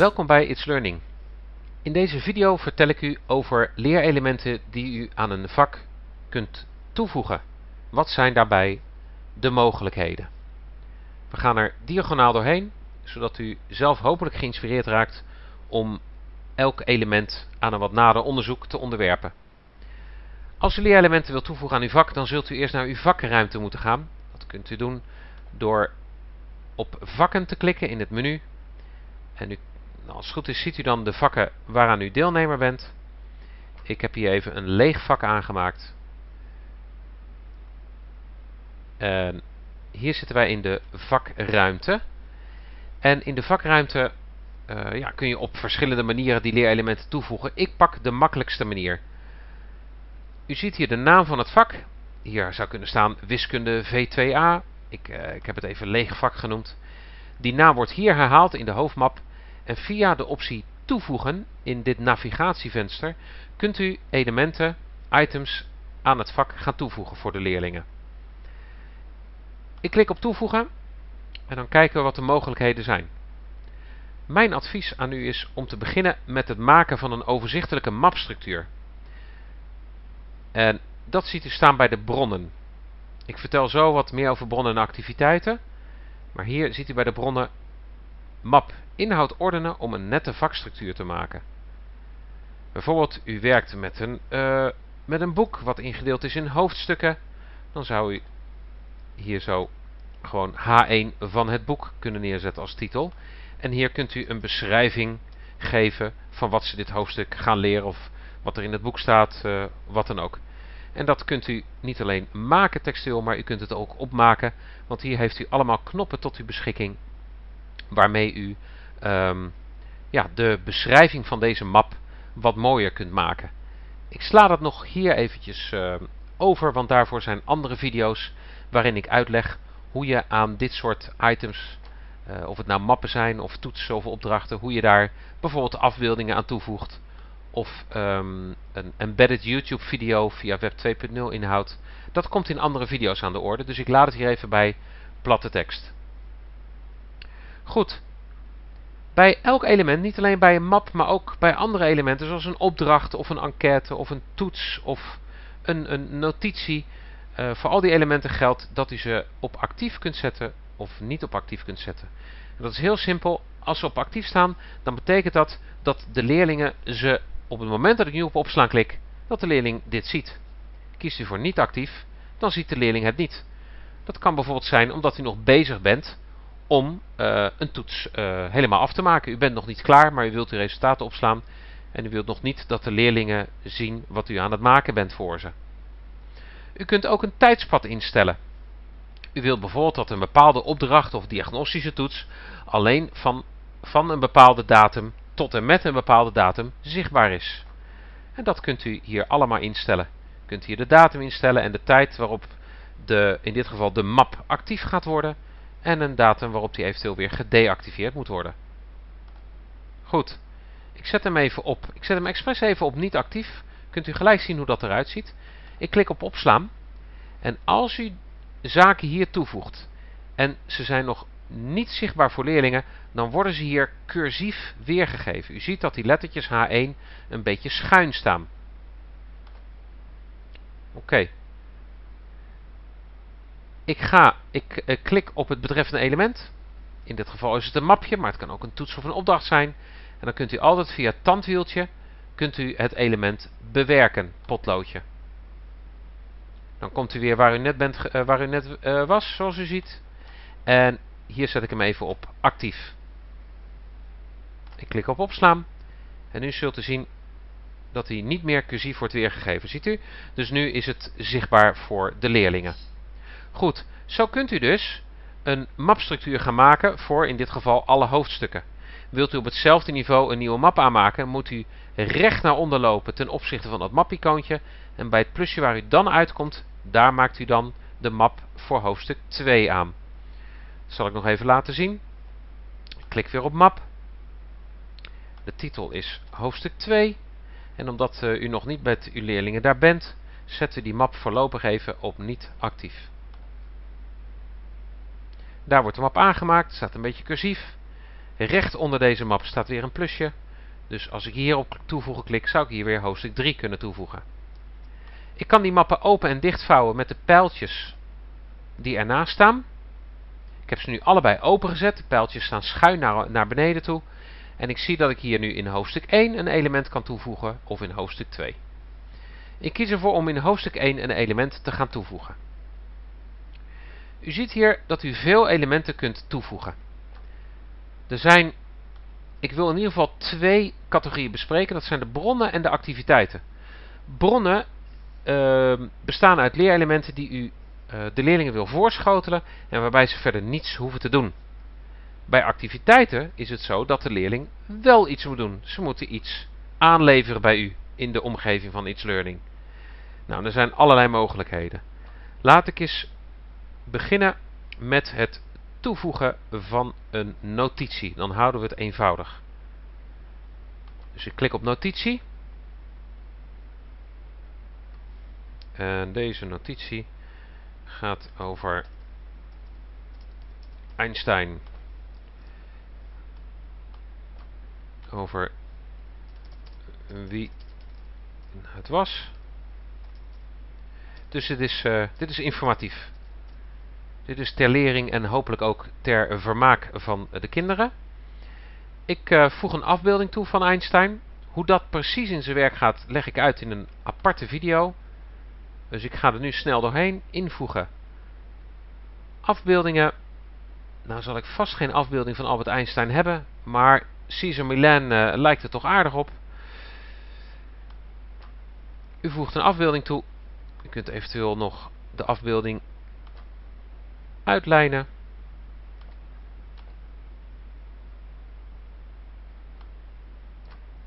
Welkom bij It's Learning. In deze video vertel ik u over leerelementen die u aan een vak kunt toevoegen. Wat zijn daarbij de mogelijkheden? We gaan er diagonaal doorheen, zodat u zelf hopelijk geïnspireerd raakt om elk element aan een wat nader onderzoek te onderwerpen. Als u leerelementen wilt toevoegen aan uw vak, dan zult u eerst naar uw vakruimte moeten gaan. Dat kunt u doen door op vakken te klikken in het menu. En u, nou, als het goed is ziet u dan de vakken waaraan u deelnemer bent. Ik heb hier even een leeg vak aangemaakt. En hier zitten wij in de vakruimte. En in de vakruimte uh, ja, kun je op verschillende manieren die leerelementen toevoegen. Ik pak de makkelijkste manier. U ziet hier de naam van het vak. Hier zou kunnen staan wiskunde V2A. Ik, uh, ik heb het even leeg vak genoemd. Die naam wordt hier herhaald in de hoofdmap. En via de optie toevoegen in dit navigatievenster kunt u elementen, items aan het vak gaan toevoegen voor de leerlingen. Ik klik op toevoegen en dan kijken we wat de mogelijkheden zijn. Mijn advies aan u is om te beginnen met het maken van een overzichtelijke mapstructuur. En dat ziet u staan bij de bronnen. Ik vertel zo wat meer over bronnen en activiteiten. Maar hier ziet u bij de bronnen map inhoud ordenen om een nette vakstructuur te maken. Bijvoorbeeld u werkt met een, uh, met een boek wat ingedeeld is in hoofdstukken. Dan zou u hier zo gewoon H1 van het boek kunnen neerzetten als titel. En hier kunt u een beschrijving geven van wat ze dit hoofdstuk gaan leren of wat er in het boek staat, uh, wat dan ook. En dat kunt u niet alleen maken textueel, maar u kunt het ook opmaken. Want hier heeft u allemaal knoppen tot uw beschikking. Waarmee u um, ja, de beschrijving van deze map wat mooier kunt maken. Ik sla dat nog hier eventjes uh, over, want daarvoor zijn andere video's waarin ik uitleg hoe je aan dit soort items, uh, of het nou mappen zijn of toetsen of opdrachten, hoe je daar bijvoorbeeld afbeeldingen aan toevoegt of um, een embedded YouTube video via web 2.0 inhoud. Dat komt in andere video's aan de orde, dus ik laat het hier even bij platte tekst. Goed. Bij elk element, niet alleen bij een map, maar ook bij andere elementen, zoals een opdracht of een enquête of een toets of een, een notitie. Uh, voor al die elementen geldt dat u ze op actief kunt zetten of niet op actief kunt zetten. En dat is heel simpel. Als ze op actief staan, dan betekent dat dat de leerlingen ze op het moment dat ik nu op opslaan klik, dat de leerling dit ziet. Kiest u voor niet actief, dan ziet de leerling het niet. Dat kan bijvoorbeeld zijn omdat u nog bezig bent om uh, een toets uh, helemaal af te maken. U bent nog niet klaar, maar u wilt uw resultaten opslaan. En u wilt nog niet dat de leerlingen zien wat u aan het maken bent voor ze. U kunt ook een tijdspad instellen. U wilt bijvoorbeeld dat een bepaalde opdracht of diagnostische toets alleen van, van een bepaalde datum tot en met een bepaalde datum zichtbaar is. En dat kunt u hier allemaal instellen. U kunt hier de datum instellen en de tijd waarop de, in dit geval de map actief gaat worden. En een datum waarop die eventueel weer gedeactiveerd moet worden. Goed, ik zet hem even op. Ik zet hem expres even op niet actief. Kunt u gelijk zien hoe dat eruit ziet. Ik klik op opslaan. En als u zaken hier toevoegt en ze zijn nog niet zichtbaar voor leerlingen, dan worden ze hier cursief weergegeven. U ziet dat die lettertjes H1 een beetje schuin staan. Oké. Ik ga, ik uh, klik op het betreffende element. In dit geval is het een mapje, maar het kan ook een toets of een opdracht zijn. En dan kunt u altijd via het tandwieltje kunt u het element bewerken, potloodje. Dan komt u weer waar u net, bent, uh, waar u net uh, was, zoals u ziet. En hier zet ik hem even op actief. Ik klik op opslaan. En nu zult u zien dat hij niet meer cursief wordt weergegeven. Ziet u? Dus nu is het zichtbaar voor de leerlingen. Goed, zo kunt u dus een mapstructuur gaan maken voor in dit geval alle hoofdstukken. Wilt u op hetzelfde niveau een nieuwe map aanmaken, moet u recht naar onder lopen ten opzichte van dat mapicoontje. En bij het plusje waar u dan uitkomt, daar maakt u dan de map voor hoofdstuk 2 aan. Dat zal ik nog even laten zien. klik weer op map. De titel is hoofdstuk 2. En omdat uh, u nog niet met uw leerlingen daar bent, zetten we die map voorlopig even op niet actief. Daar wordt de map aangemaakt, staat een beetje cursief. Recht onder deze map staat weer een plusje. Dus als ik hier op toevoegen klik, zou ik hier weer hoofdstuk 3 kunnen toevoegen. Ik kan die mappen open en dichtvouwen met de pijltjes die ernaast staan. Ik heb ze nu allebei opengezet. De pijltjes staan schuin naar, naar beneden toe. En ik zie dat ik hier nu in hoofdstuk 1 een element kan toevoegen of in hoofdstuk 2. Ik kies ervoor om in hoofdstuk 1 een element te gaan toevoegen. U ziet hier dat u veel elementen kunt toevoegen. Er zijn, ik wil in ieder geval twee categorieën bespreken. Dat zijn de bronnen en de activiteiten. Bronnen uh, bestaan uit leerelementen die u uh, de leerlingen wil voorschotelen en waarbij ze verder niets hoeven te doen. Bij activiteiten is het zo dat de leerling wel iets moet doen. Ze moeten iets aanleveren bij u in de omgeving van iets learning. Nou, er zijn allerlei mogelijkheden. Laat ik eens beginnen met het toevoegen van een notitie. Dan houden we het eenvoudig. Dus ik klik op notitie. En deze notitie gaat over Einstein. Over wie het was. Dus dit is, uh, dit is informatief. Dit is ter lering en hopelijk ook ter vermaak van de kinderen. Ik uh, voeg een afbeelding toe van Einstein. Hoe dat precies in zijn werk gaat, leg ik uit in een aparte video. Dus ik ga er nu snel doorheen. Invoegen. Afbeeldingen. Nou zal ik vast geen afbeelding van Albert Einstein hebben. Maar Caesar Milan uh, lijkt er toch aardig op. U voegt een afbeelding toe. U kunt eventueel nog de afbeelding uitlijnen.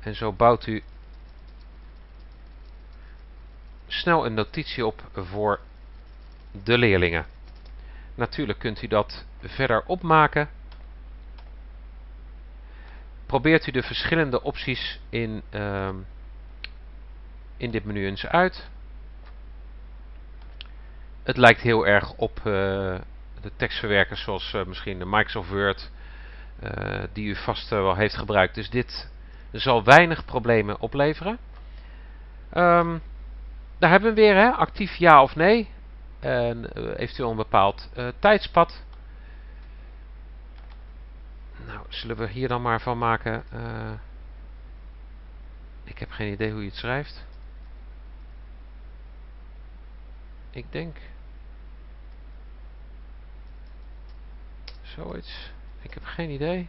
En zo bouwt u snel een notitie op voor de leerlingen. Natuurlijk kunt u dat verder opmaken. Probeert u de verschillende opties in, uh, in dit menu eens uit. Het lijkt heel erg op uh, de tekstverwerkers zoals uh, misschien de Microsoft Word, uh, die u vast wel heeft gebruikt. Dus dit zal weinig problemen opleveren. Um, daar hebben we weer, hè? actief ja of nee. En eventueel een bepaald tijdspad. Nou, zullen we hier dan maar van maken. ik heb geen idee hoe je het schrijft. Ik denk Zoiets. Ik heb geen idee.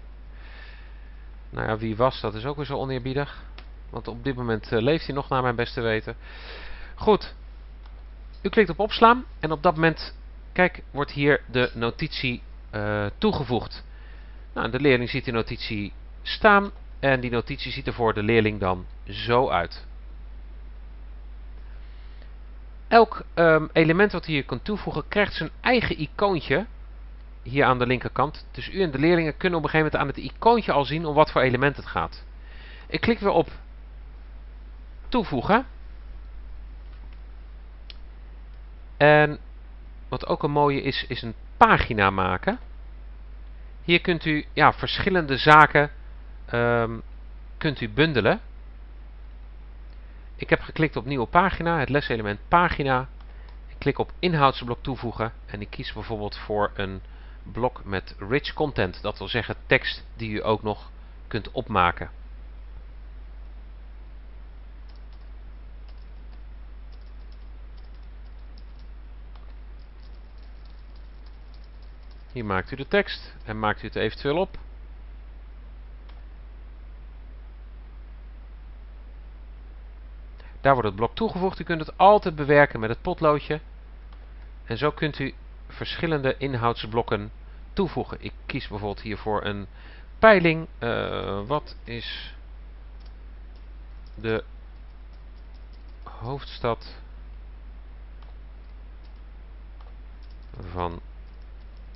Nou ja, wie was, dat is ook weer zo oneerbiedig. Want op dit moment uh, leeft hij nog naar mijn beste weten. Goed. U klikt op opslaan. En op dat moment, kijk, wordt hier de notitie uh, toegevoegd. Nou, de leerling ziet die notitie staan. En die notitie ziet er voor de leerling dan zo uit. Elk um, element wat hier kunt toevoegen krijgt zijn eigen icoontje hier aan de linkerkant. Dus u en de leerlingen kunnen op een gegeven moment aan het icoontje al zien om wat voor element het gaat. Ik klik weer op toevoegen. En wat ook een mooie is, is een pagina maken. Hier kunt u ja, verschillende zaken um, kunt u bundelen. Ik heb geklikt op nieuwe pagina, het leselement pagina. Ik klik op inhoudsblok toevoegen en ik kies bijvoorbeeld voor een blok met rich content. Dat wil zeggen tekst die u ook nog kunt opmaken. Hier maakt u de tekst en maakt u het eventueel op. Daar wordt het blok toegevoegd. U kunt het altijd bewerken met het potloodje. En zo kunt u verschillende inhoudsblokken toevoegen. Ik kies bijvoorbeeld hiervoor een peiling. Uh, wat is de hoofdstad van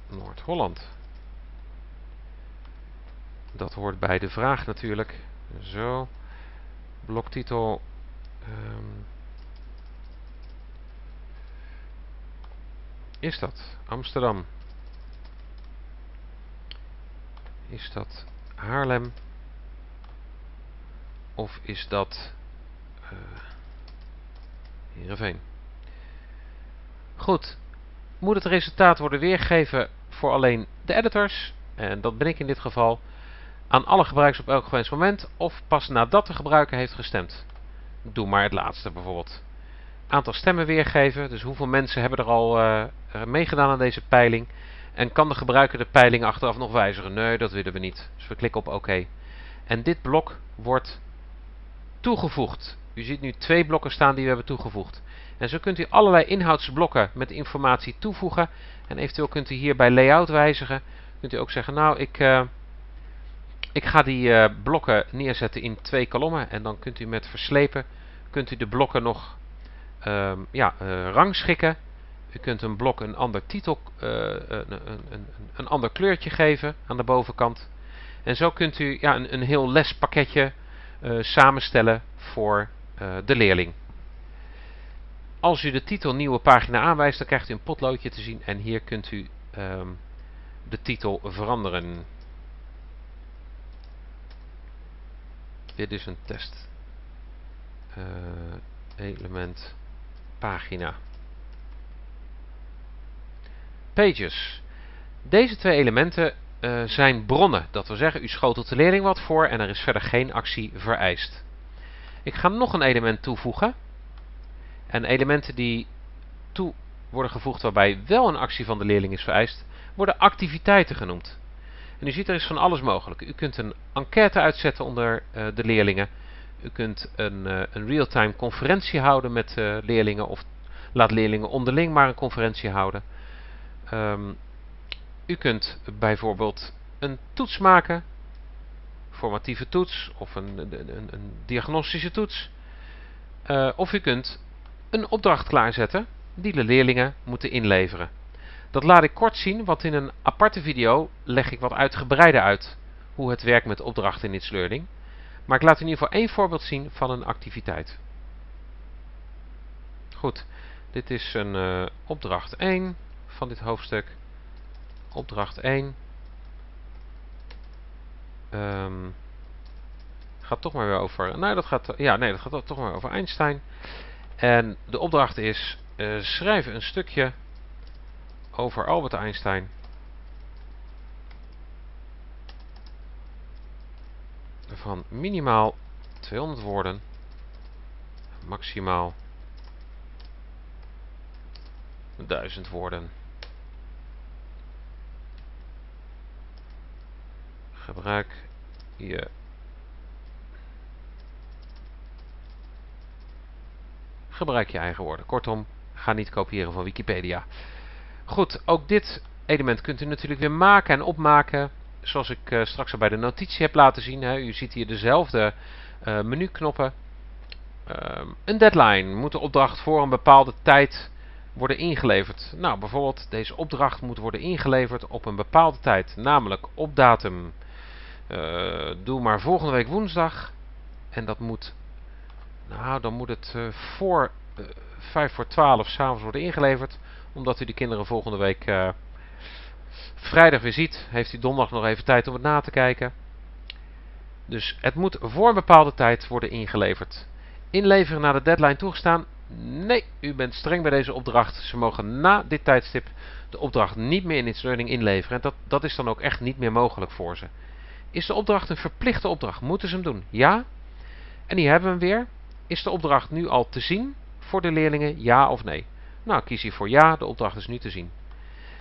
Noord-Holland? Dat hoort bij de vraag natuurlijk. Zo. Bloktitel. Um, is dat? Amsterdam. Is dat Haarlem? Of is dat uh, Heerenveen? Goed. Moet het resultaat worden weergegeven voor alleen de editors, en dat ben ik in dit geval, aan alle gebruikers op elk gewenst moment, of pas nadat de gebruiker heeft gestemd? Doe maar het laatste bijvoorbeeld. Aantal stemmen weergeven, dus hoeveel mensen hebben er al uh, meegedaan aan deze peiling. En kan de gebruiker de peiling achteraf nog wijzigen? Nee, dat willen we niet. Dus we klikken op oké. En dit blok wordt toegevoegd. U ziet nu twee blokken staan die we hebben toegevoegd. En zo kunt u allerlei inhoudsblokken met informatie toevoegen. En eventueel kunt u hier bij layout wijzigen. Kunt u ook zeggen, nou ik, uh, ik ga die uh, blokken neerzetten in twee kolommen. En dan kunt u met verslepen kunt u de blokken nog um, ja, uh, rangschikken. U kunt een blok een ander titel, een, een, een, een, ander kleurtje geven aan de bovenkant. En zo kunt u ja, een, een heel lespakketje samenstellen voor de leerling. Als u de titel nieuwe pagina aanwijst, dan krijgt u een potloodje te zien en hier kunt u um, de titel veranderen. Dit is een test. Element pagina. Pages. Deze twee elementen uh, zijn bronnen. Dat wil zeggen, u schotelt de leerling wat voor en er is verder geen actie vereist. Ik ga nog een element toevoegen. En elementen die toe worden gevoegd waarbij wel een actie van de leerling is vereist, worden activiteiten genoemd. En u ziet er is van alles mogelijk. U kunt een enquête uitzetten onder uh, de leerlingen. U kunt een, uh, een real-time conferentie houden met uh, leerlingen of laat leerlingen onderling maar een conferentie houden. Um, u kunt bijvoorbeeld een toets maken, formatieve toets of een, een, een, diagnostische toets. of u kunt een opdracht klaarzetten die de leerlingen moeten inleveren. Dat laat ik kort zien, want in een aparte video leg ik wat uitgebreider uit hoe het werkt met opdrachten in It's Learning. Maar ik laat in ieder geval één voorbeeld zien van een activiteit. Goed, dit is een uh, opdracht 1 van dit hoofdstuk. Opdracht 1. Um, gaat toch maar weer over. Nou, dat gaat. Ja, nee, dat gaat toch maar over Einstein. En de opdracht is, uh, schrijf een stukje over Albert Einstein. Van minimaal 200 woorden, maximaal 1000 woorden. Gebruik je gebruik je eigen woorden. Kortom, ga niet kopiëren van Wikipedia. Goed, ook dit element kunt u natuurlijk weer maken en opmaken. Zoals ik uh, straks al bij de notitie heb laten zien. Hè. U ziet hier dezelfde uh, menuknoppen. Uh, een deadline. Moet de opdracht voor een bepaalde tijd worden ingeleverd? Nou, bijvoorbeeld deze opdracht moet worden ingeleverd op een bepaalde tijd. Namelijk op datum. Uh, doe maar volgende week woensdag. En dat moet nou, dan moet het voor uh, 5 voor 12 s'avonds worden ingeleverd. Omdat u de kinderen volgende week vrijdag weer ziet. Heeft u donderdag nog even tijd om het na te kijken. Dus het moet voor een bepaalde tijd worden ingeleverd. Inleveren naar de deadline toegestaan? Nee, u bent streng bij deze opdracht. Ze mogen na dit tijdstip de opdracht niet meer in It's Learning inleveren. En dat, dat is dan ook echt niet meer mogelijk voor ze. Is de opdracht een verplichte opdracht? Moeten ze hem doen? Ja. En die hebben we hem weer. Is de opdracht nu al te zien voor de leerlingen, ja of nee? Nou, kies hier voor ja, de opdracht is nu te zien.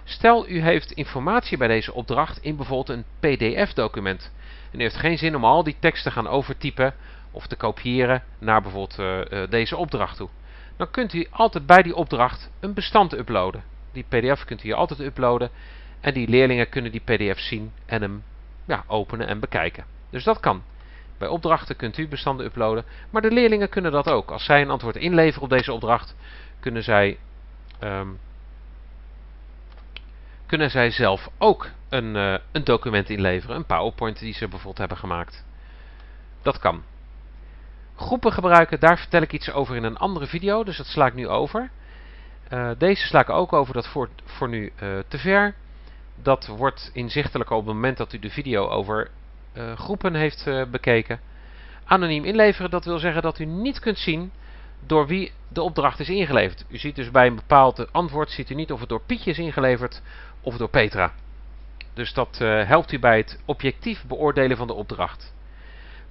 Stel, u heeft informatie bij deze opdracht in bijvoorbeeld een pdf-document. En u heeft geen zin om al die tekst te gaan overtypen of te kopiëren naar bijvoorbeeld uh, uh, deze opdracht toe. Dan kunt u altijd bij die opdracht een bestand uploaden. Die pdf kunt u hier altijd uploaden. En die leerlingen kunnen die pdf zien en hem ja, openen en bekijken. Dus dat kan. Bij opdrachten kunt u bestanden uploaden, maar de leerlingen kunnen dat ook. Als zij een antwoord inleveren op deze opdracht, kunnen zij, um, kunnen zij zelf ook een, uh, een document inleveren. Een PowerPoint die ze bijvoorbeeld hebben gemaakt. Dat kan. Groepen gebruiken, daar vertel ik iets over in een andere video, dus dat sla ik nu over. Uh, deze sla ik ook over, dat voor, voor nu uh, te ver. Dat wordt inzichtelijk op het moment dat u de video over groepen heeft bekeken. Anoniem inleveren, dat wil zeggen dat u niet kunt zien door wie de opdracht is ingeleverd. U ziet dus bij een bepaald antwoord, ziet u niet of het door Pietje is ingeleverd of door Petra. Dus dat helpt u bij het objectief beoordelen van de opdracht.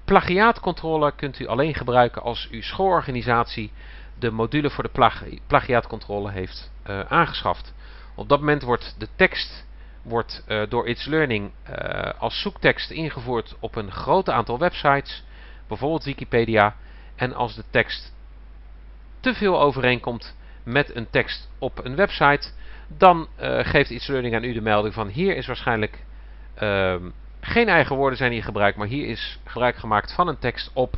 Plagiaatcontrole kunt u alleen gebruiken als uw schoolorganisatie de module voor de plagiaatcontrole heeft uh, aangeschaft. Op dat moment wordt de tekst wordt, uh, door It's Learning als zoektekst ingevoerd op een groot aantal websites, bijvoorbeeld Wikipedia. En als de tekst te veel overeenkomt met een tekst op een website, dan geeft It's Learning aan u de melding van hier is waarschijnlijk ehm, geen eigen woorden zijn hier gebruikt, maar hier is gebruik gemaakt van een tekst op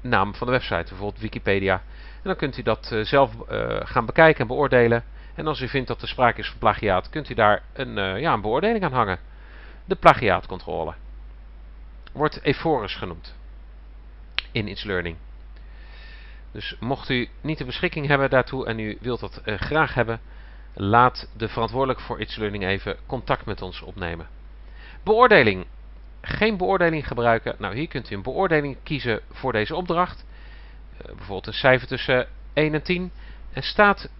naam van de website, bijvoorbeeld Wikipedia. En dan kunt u dat uh, zelf uh, gaan bekijken en beoordelen. En als u vindt dat er sprake is van plagiaat, kunt u daar een, ja, een beoordeling aan hangen. De plagiaatcontrole. Wordt Ephorus genoemd. In It's Learning. Dus mocht u niet de beschikking hebben daartoe en u wilt dat graag hebben, laat de verantwoordelijke voor It's Learning even contact met ons opnemen. Beoordeling. Geen beoordeling gebruiken. Nou, hier kunt u een beoordeling kiezen voor deze opdracht. Uh, bijvoorbeeld een cijfer tussen 1 en 10. En staat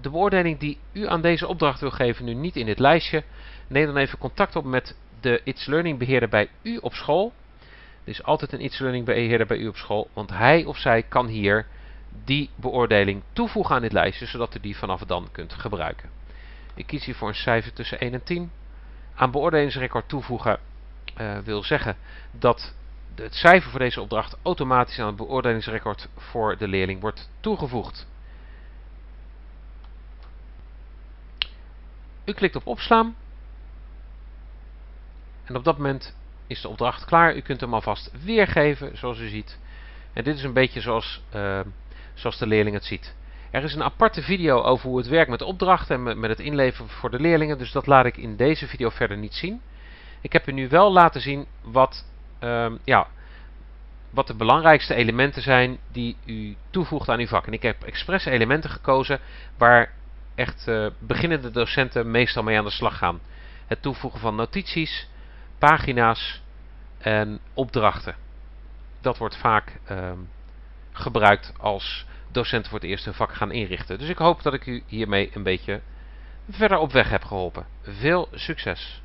de beoordeling die u aan deze opdracht wil geven nu niet in dit lijstje, neem dan even contact op met de It's Learning beheerder bij u op school. Er is altijd een It's Learning beheerder bij u op school, want hij of zij kan hier die beoordeling toevoegen aan dit lijstje, zodat u die vanaf dan kunt gebruiken. Ik kies hier voor een cijfer tussen 1 en 10 aan beoordelingsrecord toevoegen uh, wil zeggen dat het cijfer voor deze opdracht automatisch aan het beoordelingsrecord voor de leerling wordt toegevoegd. U klikt op opslaan en op dat moment is de opdracht klaar. U kunt hem alvast weergeven zoals u ziet. En dit is een beetje zoals, uh, zoals de leerling het ziet. Er is een aparte video over hoe het werkt met opdrachten en met het inleveren voor de leerlingen. Dus dat laat ik in deze video verder niet zien. Ik heb u nu wel laten zien wat, um, ja, wat de belangrijkste elementen zijn die u toevoegt aan uw vak. En ik heb expres elementen gekozen waar echt uh, beginnende docenten meestal mee aan de slag gaan. Het toevoegen van notities, pagina's en opdrachten. Dat wordt vaak um, gebruikt als docenten voor het eerst hun vak gaan inrichten. Dus ik hoop dat ik u hiermee een beetje verder op weg heb geholpen. Veel succes!